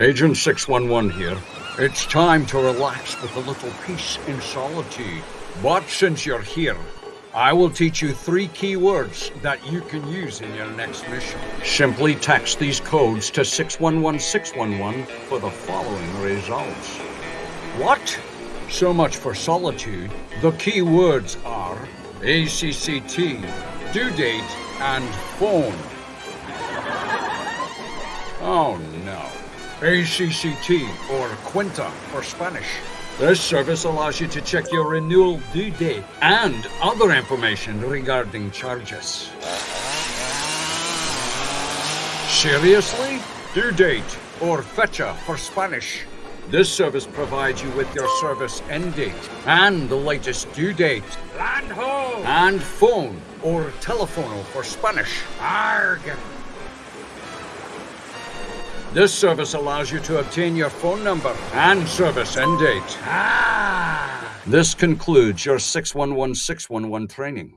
Agent 611 here. It's time to relax with a little peace in solitude. But since you're here, I will teach you three key words that you can use in your next mission. Simply text these codes to 611611 for the following results. What? So much for solitude. The key words are ACCT, due date, and phone. Oh no. ACCT, or Cuenta for Spanish. This service allows you to check your renewal due date and other information regarding charges. Seriously? Due date, or fecha for Spanish. This service provides you with your service end date and the latest due date. Land ho! And phone, or telefono for Spanish. Arg! This service allows you to obtain your phone number and service end date. Ah! This concludes your 611611 training.